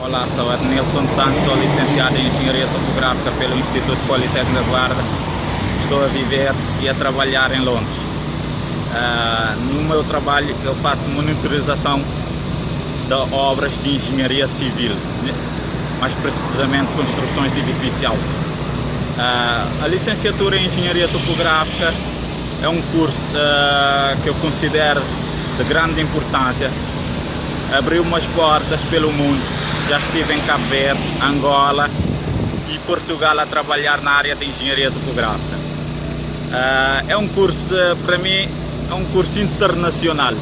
Olá, sou Nilson Santos, sou licenciado em Engenharia Topográfica pelo Instituto Politécnico da Guarda. Estou a viver e a trabalhar em Londres. Uh, no meu trabalho eu faço monitorização de obras de engenharia civil, né? mais precisamente construções de edifício. Uh, a licenciatura em Engenharia Topográfica é um curso uh, que eu considero de grande importância. Abriu umas portas pelo mundo já estive em Cabo Verde, Angola e Portugal a trabalhar na área de engenharia topográfica. Uh, é um curso, para mim, é um curso internacional.